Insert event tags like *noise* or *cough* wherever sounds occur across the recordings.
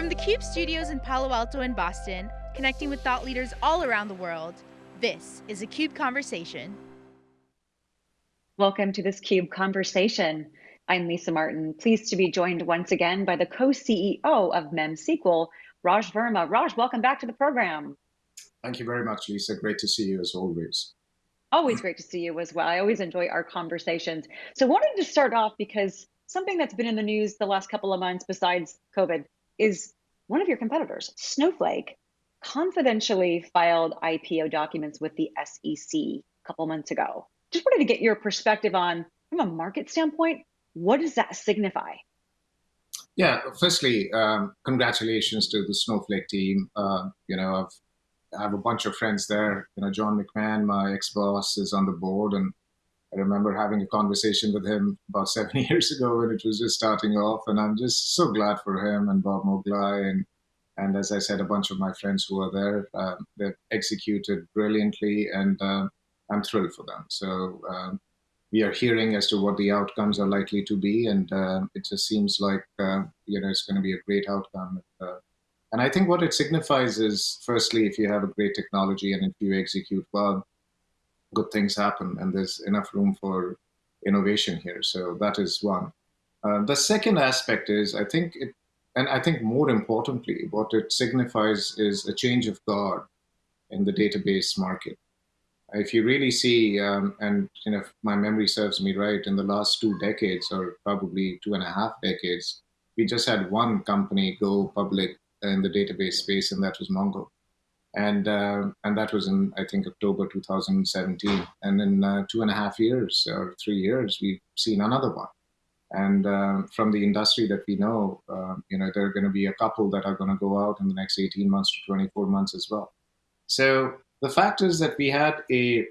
From the CUBE studios in Palo Alto and Boston, connecting with thought leaders all around the world, this is a CUBE Conversation. Welcome to this CUBE Conversation. I'm Lisa Martin, pleased to be joined once again by the co-CEO of MemSQL, Raj Verma. Raj, welcome back to the program. Thank you very much, Lisa. Great to see you as always. Always great to see you as well. I always enjoy our conversations. So wanted to start off because something that's been in the news the last couple of months besides COVID is one of your competitors, Snowflake, confidentially filed IPO documents with the SEC a couple months ago. Just wanted to get your perspective on, from a market standpoint, what does that signify? Yeah, firstly, um, congratulations to the Snowflake team. Uh, you know, I've I have a bunch of friends there. You know, John McMahon, my ex-boss, is on the board, and I remember having a conversation with him about *laughs* seven years ago when it was just starting off, and I'm just so glad for him and Bob Muglia and and as I said, a bunch of my friends who are there. Uh, they've executed brilliantly, and uh, I'm thrilled for them. So um, we are hearing as to what the outcomes are likely to be, and uh, it just seems like you know it's going to be a great outcome. Uh, and I think what it signifies is, firstly, if you have a great technology and if you execute well, good things happen, and there's enough room for innovation here. So that is one. Uh, the second aspect is, I think it, and I think more importantly, what it signifies is a change of guard in the database market. If you really see, um, and you know, if my memory serves me right, in the last two decades, or probably two and a half decades, we just had one company go public in the database space, and that was Mongo. And uh, and that was in I think October 2017. And in uh, two and a half years or three years, we've seen another one. And uh, from the industry that we know, uh, you know, there are going to be a couple that are going to go out in the next 18 months to 24 months as well. So the fact is that we had a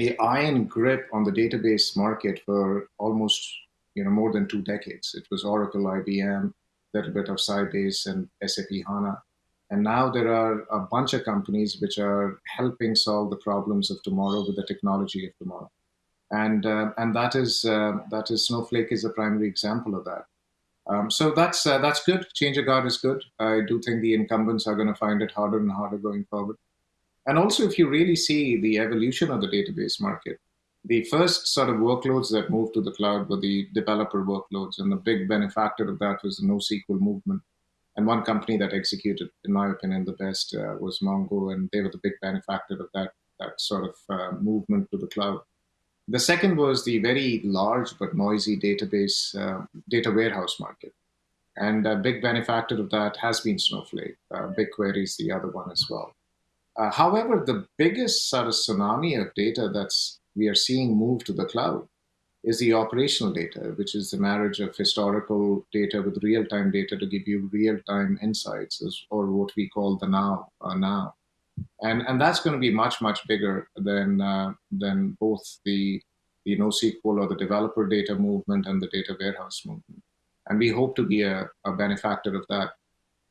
a iron grip on the database market for almost you know more than two decades. It was Oracle, IBM, a little bit of Sybase and SAP HANA. And now there are a bunch of companies which are helping solve the problems of tomorrow with the technology of tomorrow. And, uh, and that, is, uh, that is Snowflake is a primary example of that. Um, so that's, uh, that's good. Change of guard is good. I do think the incumbents are going to find it harder and harder going forward. And also, if you really see the evolution of the database market, the first sort of workloads that moved to the cloud were the developer workloads, and the big benefactor of that was the NoSQL movement. And one company that executed, in my opinion, the best uh, was Mongo, and they were the big benefactor of that, that sort of uh, movement to the cloud. The second was the very large but noisy database, uh, data warehouse market. And a big benefactor of that has been Snowflake. Uh, BigQuery is the other one as well. Uh, however, the biggest sort of tsunami of data that's we are seeing move to the cloud is the operational data, which is the marriage of historical data with real-time data to give you real-time insights, or what we call the now. Uh, now, and and that's going to be much much bigger than uh, than both the the NoSQL or the developer data movement and the data warehouse movement. And we hope to be a, a benefactor of that.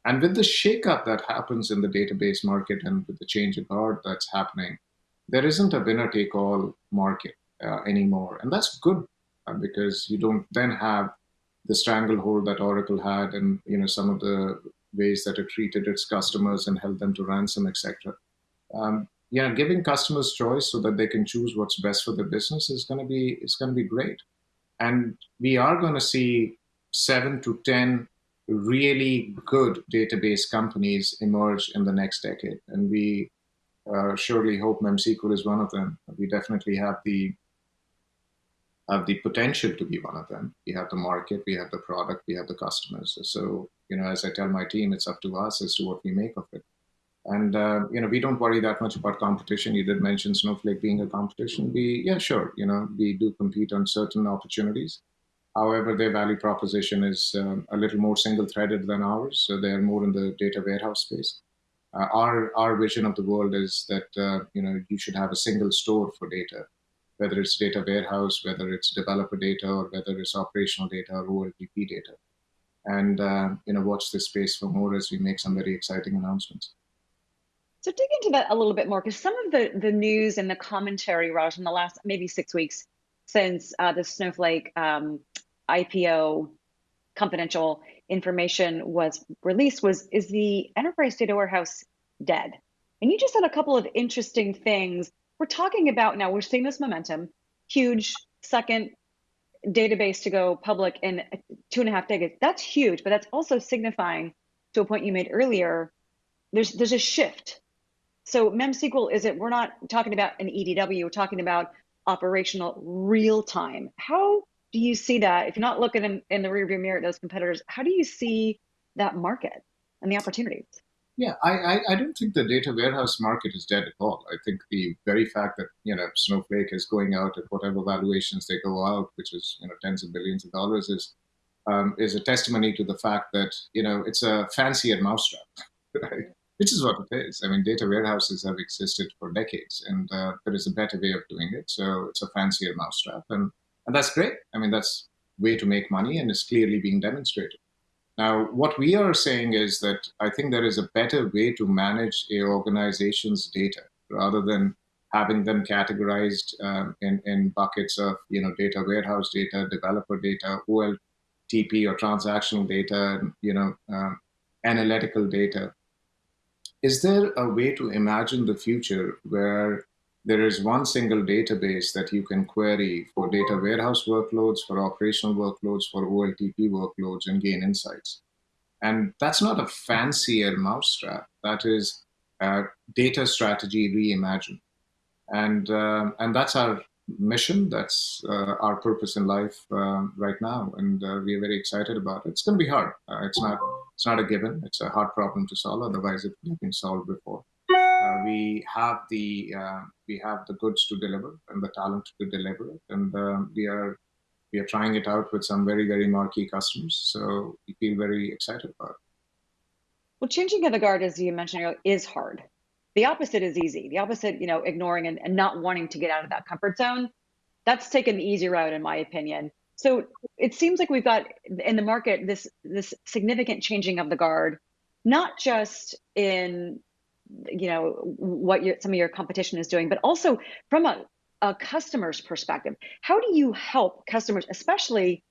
And with the shakeup that happens in the database market and with the change of guard that's happening, there isn't a winner take all market uh, anymore. And that's good uh, because you don't then have the stranglehold that Oracle had and you know some of the ways that it treated its customers and held them to ransom, etc. Um, know, giving customers choice so that they can choose what's best for their business is going to be it's going to be great. And we are going to see seven to ten really good database companies emerge in the next decade, and we uh, surely hope MemSQL is one of them. We definitely have the have the potential to be one of them. We have the market, we have the product, we have the customers. So, you know, as I tell my team, it's up to us as to what we make of it. And, uh, you know, we don't worry that much about competition. You did mention Snowflake being a competition. We, yeah, sure, you know, we do compete on certain opportunities. However, their value proposition is um, a little more single-threaded than ours. So they're more in the data warehouse space. Uh, our our vision of the world is that uh, you know you should have a single store for data, whether it's data warehouse, whether it's developer data, or whether it's operational data or OLTP data, and uh, you know watch this space for more as we make some very exciting announcements. So dig into that a little bit more, because some of the the news and the commentary, Raj, in the last maybe six weeks since uh, the Snowflake um, IPO confidential information was released was is the enterprise data warehouse dead? And you just said a couple of interesting things. We're talking about now, we're seeing this momentum, huge second database to go public in two and a half decades. That's huge, but that's also signifying to a point you made earlier, there's there's a shift. So MemSQL isn't, we're not talking about an EDW, we're talking about operational real time. How do you see that? If you're not looking in, in the rearview mirror at those competitors, how do you see that market and the opportunities? Yeah, I, I, I, don't think the data warehouse market is dead at all. I think the very fact that you know Snowflake is going out at whatever valuations they go out, which is you know tens of billions of dollars, is um, is a testimony to the fact that you know it's a fancier mousetrap, *laughs* right? Which is what it is. I mean, data warehouses have existed for decades, and uh, there is a better way of doing it. So it's a fancier mousetrap, and and that's great. I mean, that's way to make money, and it's clearly being demonstrated. Now, what we are saying is that I think there is a better way to manage a organization's data rather than having them categorized um, in, in buckets of you know data warehouse data, developer data, OLTP or transactional data, you know, um, analytical data. Is there a way to imagine the future where there is one single database that you can query for data warehouse workloads, for operational workloads, for OLTP workloads, and gain insights. And that's not a fancier mousetrap. That is data strategy reimagined. And, uh, and that's our mission. That's uh, our purpose in life uh, right now. And uh, we are very excited about it. It's going to be hard. Uh, it's, not, it's not a given. It's a hard problem to solve. Otherwise, it would have been solved before. Uh, we have the uh, we have the goods to deliver and the talent to deliver it, and um, we are we are trying it out with some very very marquee customers. So we feel very excited about it. Well, changing of the guard, as you mentioned, is hard. The opposite is easy. The opposite, you know, ignoring and, and not wanting to get out of that comfort zone, that's taken the easy route, in my opinion. So it seems like we've got in the market this this significant changing of the guard, not just in you know what your, some of your competition is doing, but also from a, a customer's perspective. How do you help customers, especially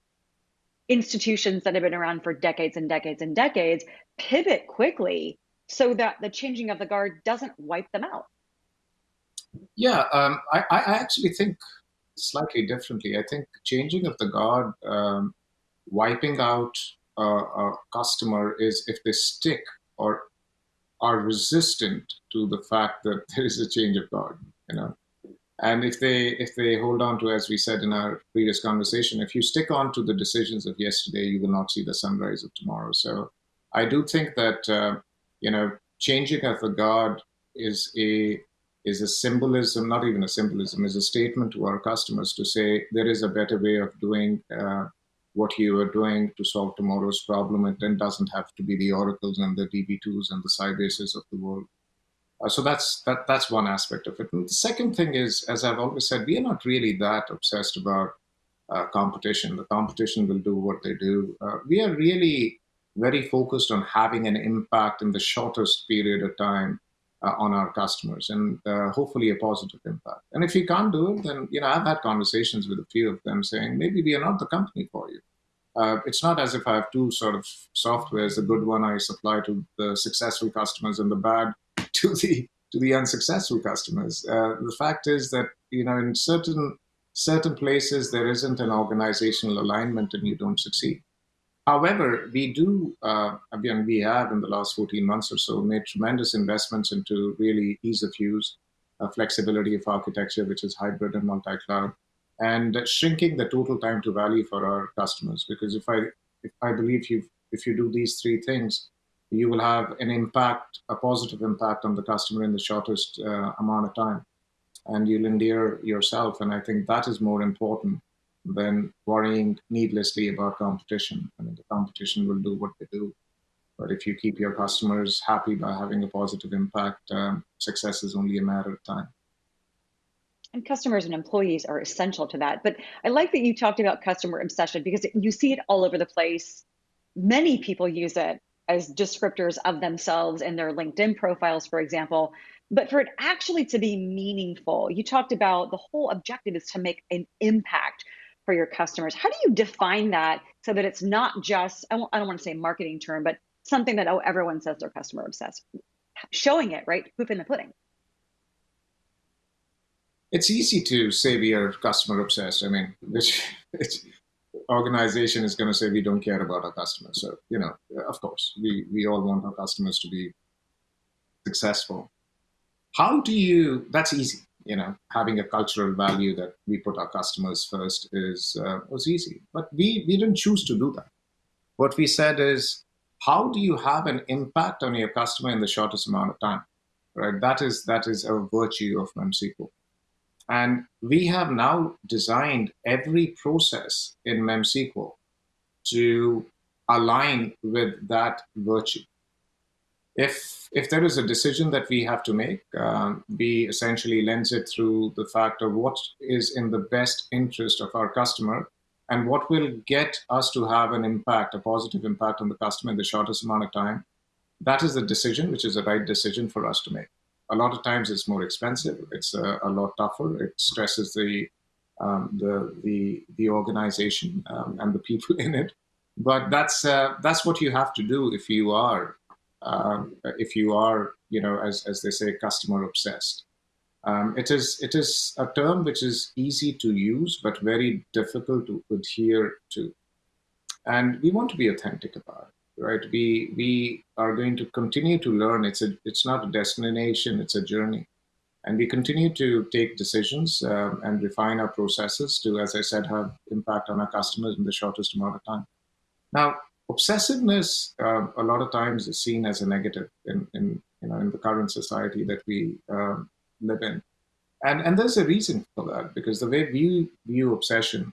institutions that have been around for decades and decades and decades, pivot quickly so that the changing of the guard doesn't wipe them out? Yeah, um, I, I, actually think slightly differently. I think changing of the guard, um, wiping out a, a customer is if they stick or are resistant to the fact that *laughs* there is a change of God, you know. And if they if they hold on to, as we said in our previous conversation, if you stick on to the decisions of yesterday, you will not see the sunrise of tomorrow. So I do think that uh, you know changing of the God is a is a symbolism, not even a symbolism, is a statement to our customers to say there is a better way of doing uh, what you are doing to solve tomorrow's problem. It then doesn't have to be the oracles and the DB2s and the Sybases of the world. Uh, so that's that that's one aspect of it. And the second thing is, as I've always said, we are not really that obsessed about uh, competition. The competition will do what they do. Uh, we are really very focused on having an impact in the shortest period of time uh, on our customers and uh, hopefully a positive impact. And if you can't do it, then you know I've had conversations with a few of them saying maybe we are not the company for you. Uh, it's not as if I have two sort of softwares. The good one I supply to the successful customers, and the bad *laughs* to the to the unsuccessful customers. Uh, the fact is that you know in certain certain places there isn't an organizational alignment, and you don't succeed. However, we do, uh, again, we have in the last 14 months or so made tremendous investments into really ease of use, uh, flexibility of architecture, which is hybrid and multi-cloud, and shrinking the total time to value for our customers. Because if I, if I believe you, if you do these three things, you will have an impact, a positive impact on the customer in the shortest uh, amount of time, and you'll endear yourself. And I think that is more important than worrying needlessly about competition. I mean, the competition will do what they do. But if you keep your customers happy by having a positive impact, um, success is only a matter of time. And customers and employees are essential to that. But I like that you talked about customer obsession because you see it all over the place. Many people use it as descriptors of themselves in their LinkedIn profiles, for example. But for it actually to be meaningful, you talked about the whole objective is to make an impact for your customers. How do you define that so that it's not just, I, don't want to say marketing term, but something that, oh, everyone says they're customer obsessed. Showing it, right? Proof in the pudding. It's easy to say we are customer obsessed. I mean, which organization is going to say we don't care about our customers. So, you know, of course, we, we all want our customers to be successful. How do you, that's easy, you know, having a cultural value that we put our customers first is, uh, was easy, but we, we didn't choose to do that. What we said is, how do you have an impact on your customer in the shortest amount of time, right? That is, that is a virtue of MemSQL. And we have now designed every process in MemSQL to align with that virtue. If, if there is a decision that we have to make, um, we essentially lens it through the fact of what is in the best interest of our customer and what will get us to have an impact, a positive impact on the customer in the shortest amount of time. That is the decision, which is the right decision for us to make a lot of times it's more expensive. It's a, a lot tougher. It stresses the um, the the the organization um, and the people *laughs* in it. But that's uh, that's what you have to do if you are um, if you are you know as as they say customer obsessed. Um, it is it is a term which is easy to use but very difficult to adhere to, and we want to be authentic about it right? We we are going to continue to learn. It's a it's not a destination; it's a journey, and we continue to take decisions um, and refine our processes to, as I said, have impact on our customers in the shortest amount of time. Now, obsessiveness uh, a lot of times is seen as a negative in in you know in the current society that we um, live in, and and there's a reason for that because the way we view obsession,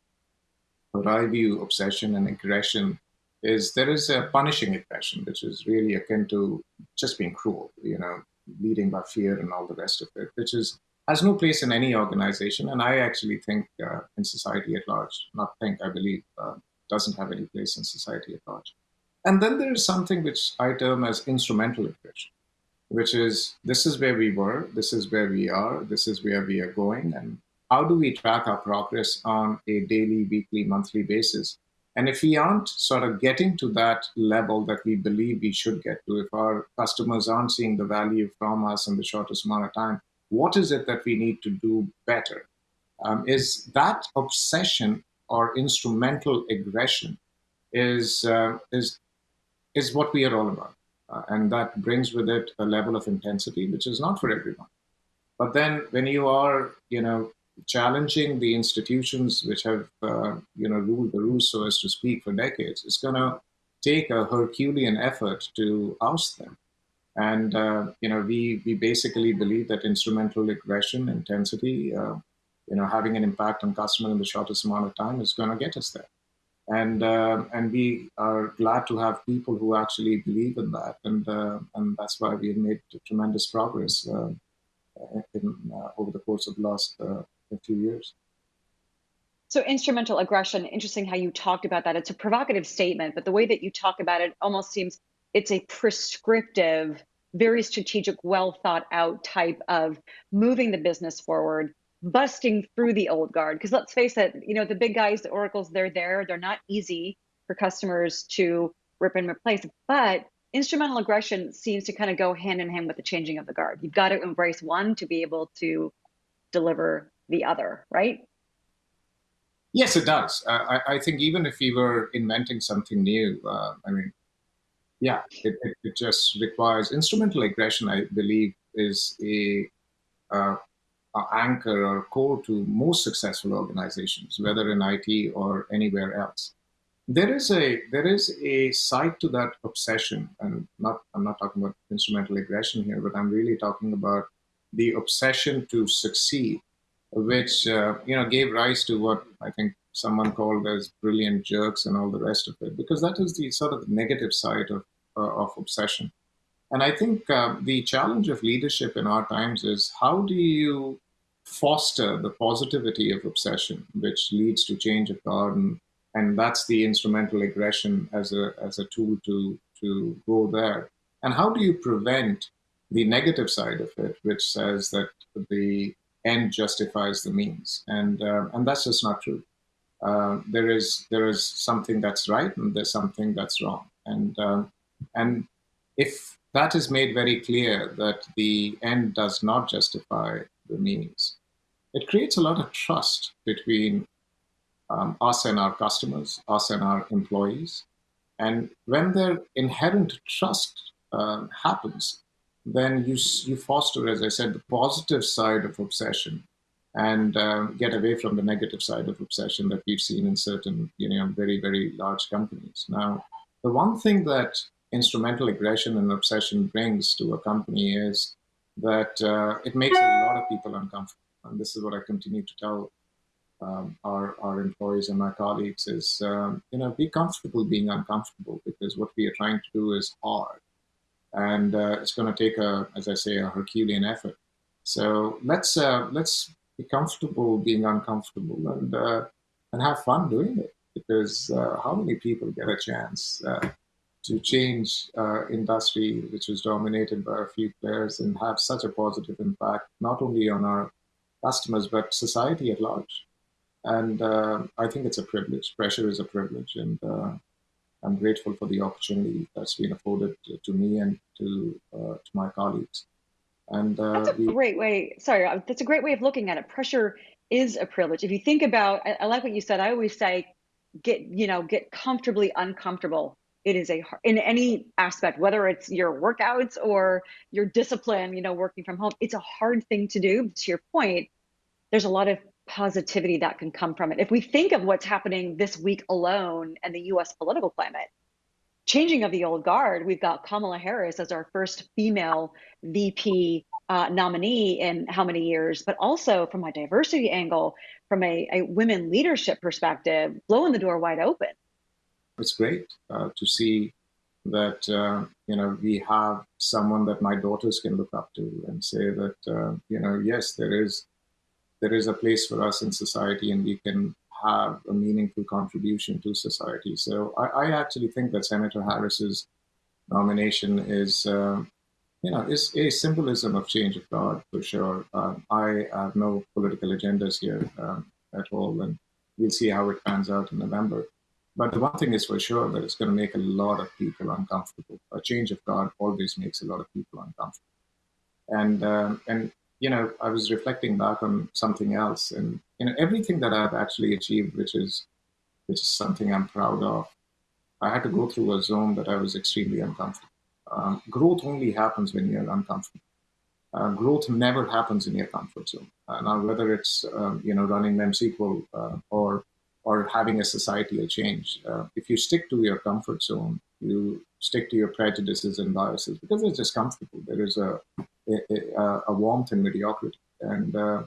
or I view obsession and aggression is there is a punishing aggression, which is really akin to just being cruel, you know, leading by fear and all the rest of it, which is has no place in any organization. And I actually think uh, in society at large, not think, I believe, uh, doesn't have any place in society at large. And then there is something which I term as instrumental aggression, which is this is where we were, this is where we are, this is where we are going, and how do we track our progress on a daily, weekly, monthly basis and if we aren't sort of getting to that level that we believe we should get to, if our customers aren't seeing the value from us in the shortest amount of time, what is it that we need to do better? Um, is that obsession or instrumental aggression is, uh, is, is what we are all about. Uh, and that brings with it a level of intensity, which is not for everyone. But then when you are, you know, challenging the institutions which have uh, you know ruled the roost, so as to speak, for decades. It's going to take a Herculean effort to oust them. And uh, you know, we we basically believe that instrumental aggression, intensity, uh, you know, having an impact on customer in the shortest amount of time is going to get us there. And uh, and we are glad to have people who actually believe in that, and uh, and that's why we've made tremendous progress uh, in, over the course of the last a few years. So instrumental aggression, interesting how you talked about that. It's a provocative statement, but the way that you talk about it almost seems it's a prescriptive, very strategic, well thought out type of moving the business forward, busting through the old guard. Because let's face it, you know, the big guys, the oracles, they're there. They're not easy for customers to rip and replace. But instrumental aggression seems to kind of go hand in hand with the changing of the guard. You've got to embrace one to be able to deliver the other, right? Yes, it does. Uh, I, I, think even if we were inventing something new, uh, I mean, yeah, it, it, it, just requires instrumental aggression. I believe is a, uh, anchor or core to most successful organizations, whether in IT or anywhere else. There is a there is a side to that obsession, and not I'm not talking about instrumental aggression here, but I'm really talking about the obsession to succeed which uh, you know gave rise to what I think someone called as brilliant jerks and all the rest of it, because that is the sort of negative side of uh, of obsession. And I think uh, the challenge of leadership in our times is how do you foster the positivity of obsession, which leads to change of garden, and that's the instrumental aggression as a as a tool to to go there. And how do you prevent the negative side of it, which says that the end justifies the means, and uh, and that's just not true. uh, there is there is something that's right and there's something that's wrong. And um, and if that is made very clear that the end does not justify the means, it creates a lot of trust between um, us and our customers, us and our employees. And when their inherent trust uh, happens, then you, you foster, as I said, the positive side of obsession and um, get away from the negative side of obsession that we've seen in certain, you know, very, very large companies. Now, the one thing that instrumental aggression and obsession brings to a company is that uh, it makes a lot of people uncomfortable. And this is what I continue to tell um, our, our employees and my colleagues is, um, you know, be comfortable being uncomfortable because what we are trying to do is hard. And uh, it's going to take a, as I say, a Herculean effort. So let's uh, let's be comfortable being uncomfortable and uh, and have fun doing it because uh, how many people get a chance uh, to change uh, industry which is dominated by a few players and have such a positive impact not only on our customers but society at large and uh, I think it's a privilege. Pressure is a privilege, and uh, I'm grateful for the opportunity that's been afforded to, me and to uh, to my colleagues. And uh, that's a we, great way. Sorry, uh, that's a great way of looking at it. Pressure is a privilege. If you think about, I, I like what you said. I always say, get you know, get comfortably uncomfortable it is a in any aspect whether it's your workouts or your discipline you know working from home it's a hard thing to do to your point there's a lot of positivity that can come from it. If we think of what's happening this week alone and the US political climate, changing of the old guard, we've got Kamala Harris as our first female VP uh, nominee in how many years, but also from a diversity angle, from a, a women leadership perspective, blowing the door wide open. It's great uh, to see that uh, you know we have someone that my daughters can look up to and say that uh, you know yes there is there is a place for us in society and we can have a meaningful contribution to society. So I, I actually think that Senator Harris's nomination is, uh, you know, is a symbolism of change of God for sure. Um, I have no political agendas here um, at all, and we'll see how it pans out in November. But the one thing is for sure that it's going to make a lot of people uncomfortable. A change of guard always makes a lot of people uncomfortable. And um, and you know, I was reflecting back on something else, and you know, everything that I've actually achieved, which is, which is something I'm proud of, I had to go through a zone that I was extremely uncomfortable. Um, growth only happens when you're uncomfortable. Uh, growth never happens in your comfort zone. Uh, now, whether it's um, you know running MemSQL uh, or or having a societal change, uh, if you stick to your comfort zone, you stick to your prejudices and biases because it's just comfortable. There is a a, a warmth in mediocrity, and uh,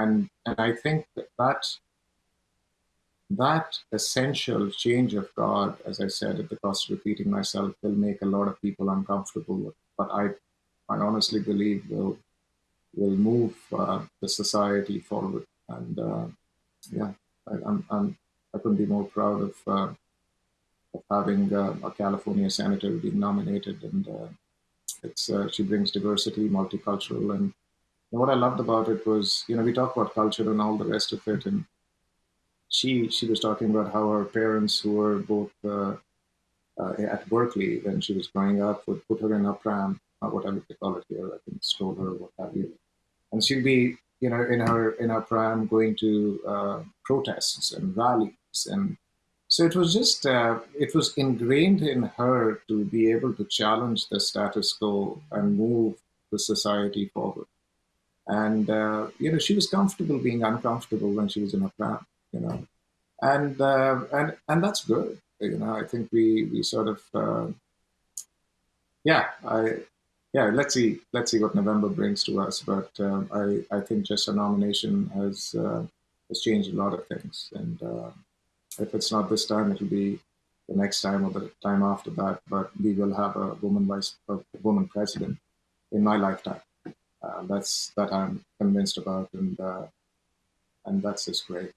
and and I think that, that essential change of God, as I said at the cost of repeating myself, will make a lot of people uncomfortable. But I, I honestly believe will will move uh, the society forward. And uh, yeah, I'm, I'm I couldn't be more proud of uh, of having uh, a California senator being nominated. And uh, it's uh, she brings diversity, multicultural, and, and what I loved about it was, you know, we talk about culture and all the rest of it, and she she was talking about how her parents, who were both uh, uh, at Berkeley when she was growing up, would put her in a pram, or whatever they call it here, I think stroller, what have you, and she'd be, you know, in her in her pram going to uh, protests and rallies and so it was just, uh, it was ingrained in her to be able to challenge the status quo and move the society forward. And, uh, you know, she was comfortable being uncomfortable when she was in her pram, you know. And, uh, and, and that's good. You know, I think we, we sort of, uh, yeah, I, yeah, let's see, let's see what November brings to us. But um, I, I think just a nomination has, uh, has changed a lot of things. And, uh, if it's not this time, it'll be the next time or the time after that. But we will have a woman vice, a woman president in my lifetime. Uh, that's that I'm convinced about, and uh, and that's just great.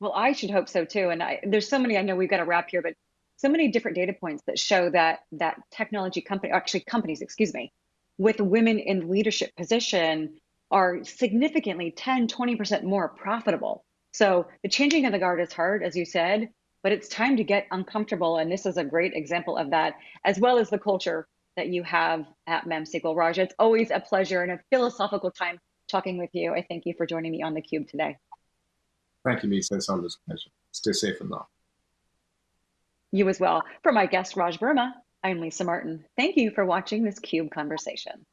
Well, I should hope so too. And I, there's so many. I know we've got to wrap here, but so many different data points that show that that technology company, actually companies, excuse me, with women in leadership position are significantly 10, 20% more profitable So the changing of the guard is hard, as you said, but it's time to get uncomfortable. And this is a great example of that, as well as the culture that you have at MemSQL. Raj, it's always a pleasure and a philosophical time talking with you. I thank you for joining me on theCUBE today. Thank you, Lisa. It's always a pleasure. Stay safe and well. You as well. For my guest, Raj Verma, I'm Lisa Martin. Thank you for watching this CUBE conversation.